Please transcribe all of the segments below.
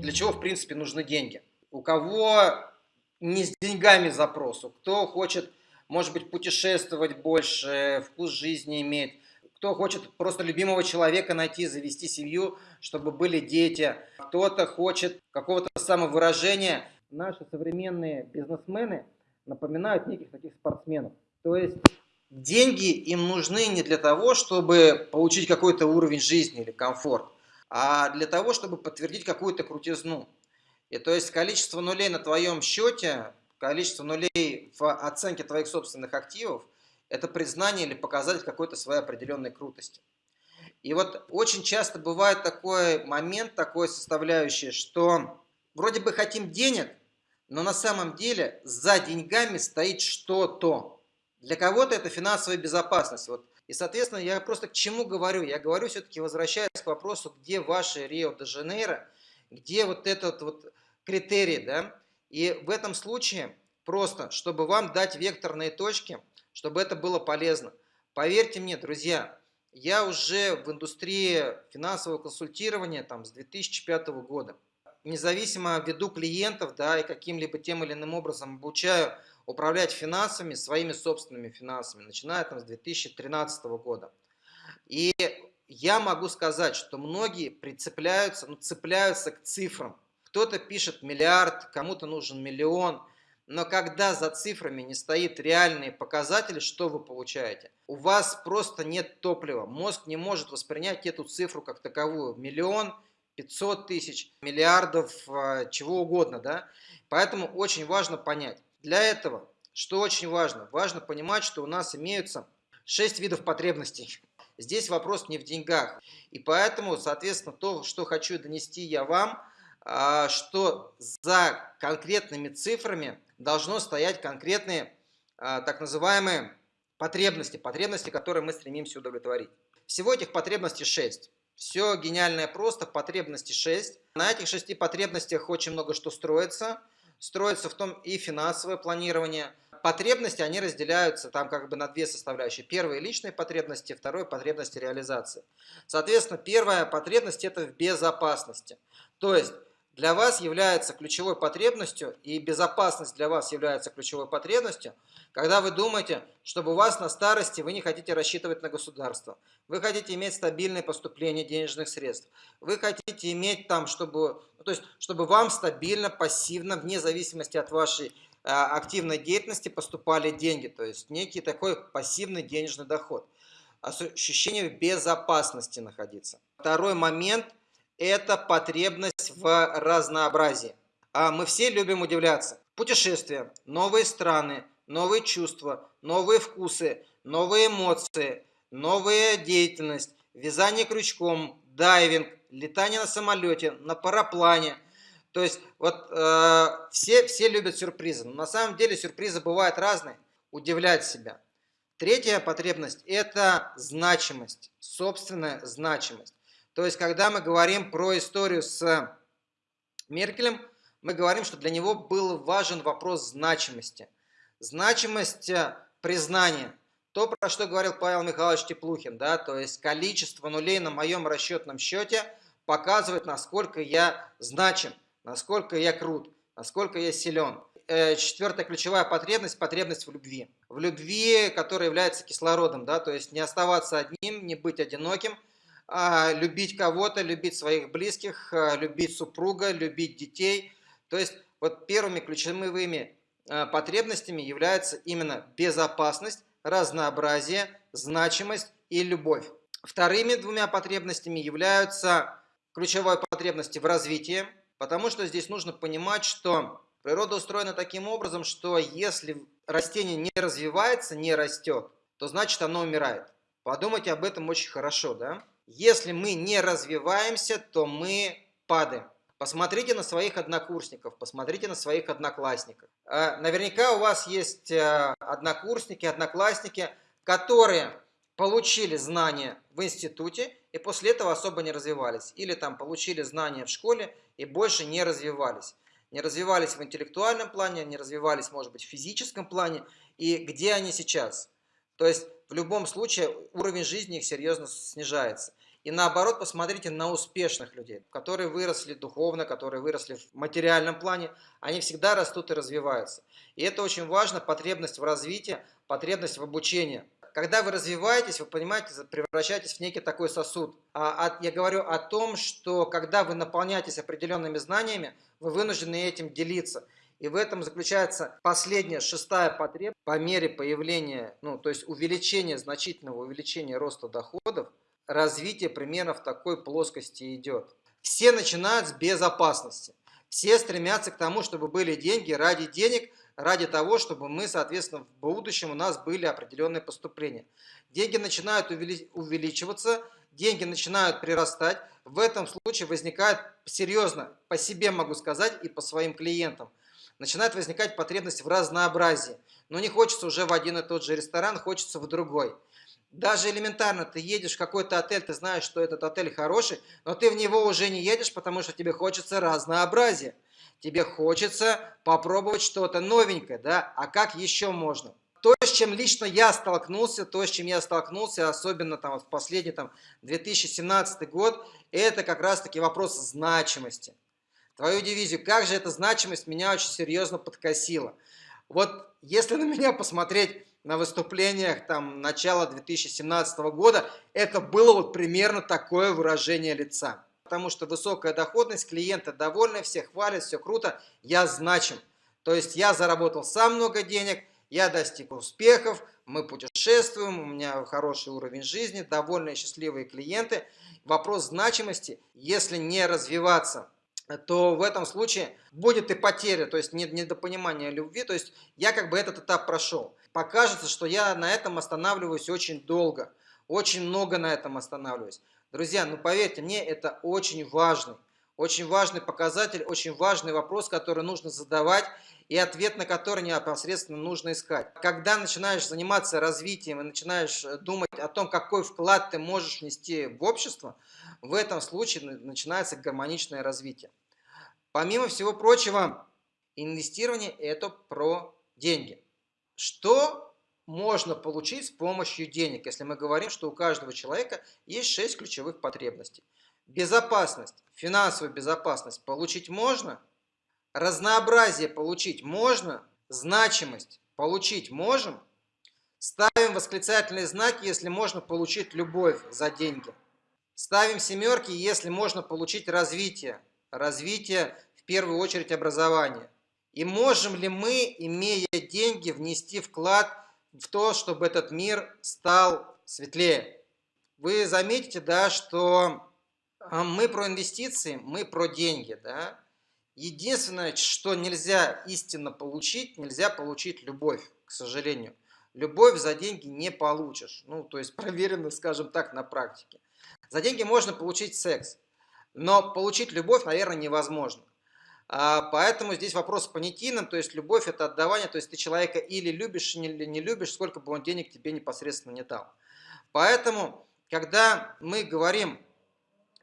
для чего, в принципе, нужны деньги. У кого не с деньгами запрос, кто хочет, может быть, путешествовать больше, вкус жизни иметь, кто хочет просто любимого человека найти, завести семью, чтобы были дети, кто-то хочет какого-то самовыражения. Наши современные бизнесмены напоминают неких таких спортсменов. То есть деньги им нужны не для того, чтобы получить какой-то уровень жизни или комфорт, а для того, чтобы подтвердить какую-то крутизну. И то есть количество нулей на твоем счете, количество нулей в оценке твоих собственных активов, это признание или показатель какой-то своей определенной крутости. И вот очень часто бывает такой момент, такой составляющий, что вроде бы хотим денег, но на самом деле за деньгами стоит что-то. Для кого-то это финансовая безопасность. Вот. И, соответственно, я просто к чему говорю? Я говорю все-таки, возвращаясь к вопросу, где ваши Рио-де-Жанейро, где вот этот вот критерий, да? И в этом случае просто, чтобы вам дать векторные точки, чтобы это было полезно. Поверьте мне, друзья, я уже в индустрии финансового консультирования там, с 2005 года. Независимо веду клиентов да, и каким-либо тем или иным образом обучаю управлять финансами, своими собственными финансами, начиная там, с 2013 года. И я могу сказать, что многие прицепляются, ну, цепляются к цифрам. Кто-то пишет миллиард, кому-то нужен миллион. Но когда за цифрами не стоит реальные показатели, что вы получаете? У вас просто нет топлива. Мозг не может воспринять эту цифру как таковую. Миллион, 500 тысяч, миллиардов, а, чего угодно. Да? Поэтому очень важно понять. Для этого, что очень важно? Важно понимать, что у нас имеются 6 видов потребностей. Здесь вопрос не в деньгах. И поэтому, соответственно, то, что хочу донести я вам, а, что за конкретными цифрами должно стоять конкретные а, так называемые потребности, потребности, которые мы стремимся удовлетворить. Всего этих потребностей 6. Все гениальное просто, потребности 6. На этих шести потребностях очень много что строится. Строится в том и финансовое планирование. Потребности, они разделяются там как бы на две составляющие. Первые личные потребности, второе потребности реализации. Соответственно, первая потребность это в безопасности. То есть для вас является ключевой потребностью, и безопасность для вас является ключевой потребностью, когда вы думаете, чтобы у вас на старости вы не хотите рассчитывать на государство, вы хотите иметь стабильное поступление денежных средств, вы хотите иметь там, чтобы, ну, то есть, чтобы вам стабильно, пассивно, вне зависимости от вашей а, активной деятельности поступали деньги, то есть некий такой пассивный денежный доход, ощущение безопасности находиться. Второй момент – это потребность в разнообразии. А мы все любим удивляться. Путешествия, новые страны, новые чувства, новые вкусы, новые эмоции, новая деятельность, вязание крючком, дайвинг, летание на самолете, на параплане. То есть вот э, все, все любят сюрпризы. Но на самом деле сюрпризы бывают разные. Удивлять себя. Третья потребность – это значимость, собственная значимость. То есть, когда мы говорим про историю с Меркелем, мы говорим, что для него был важен вопрос значимости. Значимость э, признания. То, про что говорил Павел Михайлович Теплухин, да, то есть количество нулей на моем расчетном счете показывает, насколько я значим, насколько я крут, насколько я силен. Э, четвертая ключевая потребность – потребность в любви. В любви, которая является кислородом, да, то есть не оставаться одним, не быть одиноким – любить кого-то, любить своих близких, а, любить супруга, любить детей. То есть вот первыми ключевыми а, потребностями являются именно безопасность, разнообразие, значимость и любовь. Вторыми двумя потребностями являются ключевые потребности в развитии, потому что здесь нужно понимать, что природа устроена таким образом, что если растение не развивается, не растет, то значит оно умирает. Подумайте об этом очень хорошо, да? Если мы не развиваемся, то мы падаем. Посмотрите на своих однокурсников, посмотрите на своих одноклассников. А, наверняка у вас есть э, однокурсники, одноклассники, которые получили знания в институте и после этого особо не развивались. Или там получили знания в школе и больше не развивались. Не развивались в интеллектуальном плане, не развивались, может быть, в физическом плане. И где они сейчас? То есть в любом случае уровень жизни их серьезно снижается. И наоборот, посмотрите на успешных людей, которые выросли духовно, которые выросли в материальном плане. Они всегда растут и развиваются. И это очень важно, потребность в развитии, потребность в обучении. Когда вы развиваетесь, вы понимаете, превращаетесь в некий такой сосуд. А, я говорю о том, что когда вы наполняетесь определенными знаниями, вы вынуждены этим делиться. И в этом заключается последняя, шестая потребность. По мере появления, ну, то есть увеличения, значительного увеличения роста доходов, развитие примерно в такой плоскости идет. Все начинают с безопасности. Все стремятся к тому, чтобы были деньги ради денег, ради того, чтобы мы, соответственно, в будущем у нас были определенные поступления. Деньги начинают увеличиваться, деньги начинают прирастать. В этом случае возникает серьезно, по себе могу сказать и по своим клиентам, начинает возникать потребность в разнообразии. Но не хочется уже в один и тот же ресторан, хочется в другой. Даже элементарно, ты едешь в какой-то отель, ты знаешь, что этот отель хороший, но ты в него уже не едешь, потому что тебе хочется разнообразия. Тебе хочется попробовать что-то новенькое, да? А как еще можно? То, с чем лично я столкнулся, то, с чем я столкнулся, особенно там в последний там, 2017 год, это как раз-таки вопрос значимости твою дивизию. Как же эта значимость меня очень серьезно подкосила. Вот если на меня посмотреть на выступлениях там начала 2017 года, это было вот примерно такое выражение лица. Потому что высокая доходность, клиенты довольны, все хвалят, все круто, я значим. То есть я заработал сам много денег, я достиг успехов, мы путешествуем, у меня хороший уровень жизни, довольные, счастливые клиенты. Вопрос значимости, если не развиваться – то в этом случае будет и потеря, то есть недопонимание любви, то есть я как бы этот этап прошел. Покажется, что я на этом останавливаюсь очень долго, очень много на этом останавливаюсь. Друзья, ну поверьте мне, это очень важный, очень важный показатель, очень важный вопрос, который нужно задавать и ответ на который непосредственно нужно искать. Когда начинаешь заниматься развитием и начинаешь думать о том, какой вклад ты можешь внести в общество, в этом случае начинается гармоничное развитие. Помимо всего прочего, инвестирование – это про деньги. Что можно получить с помощью денег, если мы говорим, что у каждого человека есть 6 ключевых потребностей. Безопасность, финансовую безопасность получить можно, разнообразие получить можно, значимость получить можем, ставим восклицательные знаки, если можно получить любовь за деньги. Ставим семерки, если можно получить развитие, развитие первую очередь образование. И можем ли мы, имея деньги, внести вклад в то, чтобы этот мир стал светлее? Вы заметите, да, что а, мы про инвестиции, мы про деньги, да. Единственное, что нельзя истинно получить, нельзя получить любовь, к сожалению. Любовь за деньги не получишь. Ну, то есть проверено, скажем так, на практике. За деньги можно получить секс, но получить любовь, наверное, невозможно. А, поэтому здесь вопрос понятийным, то есть любовь это отдавание, то есть ты человека или любишь, или не любишь, сколько бы он денег тебе непосредственно не дал. Поэтому, когда мы говорим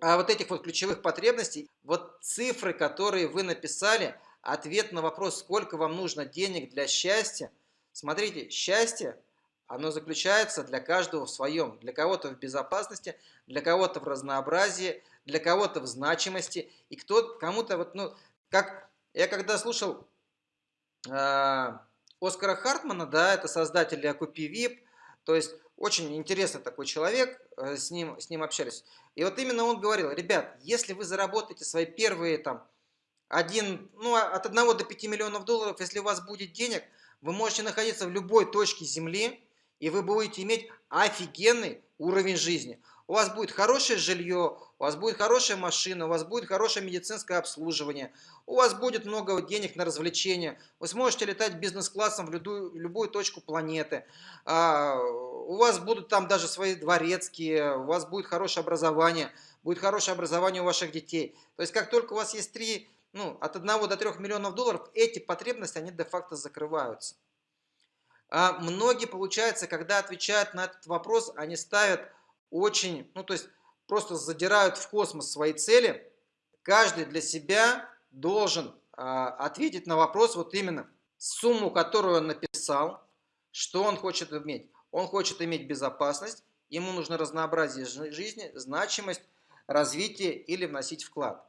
о вот этих вот ключевых потребностей, вот цифры, которые вы написали, ответ на вопрос, сколько вам нужно денег для счастья, смотрите, счастье оно заключается для каждого в своем. Для кого-то в безопасности, для кого-то в разнообразии, для кого-то в значимости. И кто кому-то вот, ну, как я когда слушал э, Оскара Хартмана, да, это создатель Окупи ВИП, то есть очень интересный такой человек, э, с ним, с ним общались. И вот именно он говорил, ребят, если вы заработаете свои первые там, один, ну, от 1 до 5 миллионов долларов, если у вас будет денег, вы можете находиться в любой точке Земли, и вы будете иметь офигенный уровень жизни. У вас будет хорошее жилье, у вас будет хорошая машина, у вас будет хорошее медицинское обслуживание, у вас будет много денег на развлечения, вы сможете летать бизнес-классом в любую, любую точку планеты, а, у вас будут там даже свои дворецкие, у вас будет хорошее образование, будет хорошее образование у ваших детей. То есть как только у вас есть три, ну, от 1 до 3 миллионов долларов, эти потребности, они де-факто закрываются. А многие, получается, когда отвечают на этот вопрос, они ставят очень, ну то есть просто задирают в космос свои цели. Каждый для себя должен а, ответить на вопрос вот именно сумму, которую он написал, что он хочет иметь. Он хочет иметь безопасность ему нужно разнообразие жизни, значимость, развитие или вносить вклад.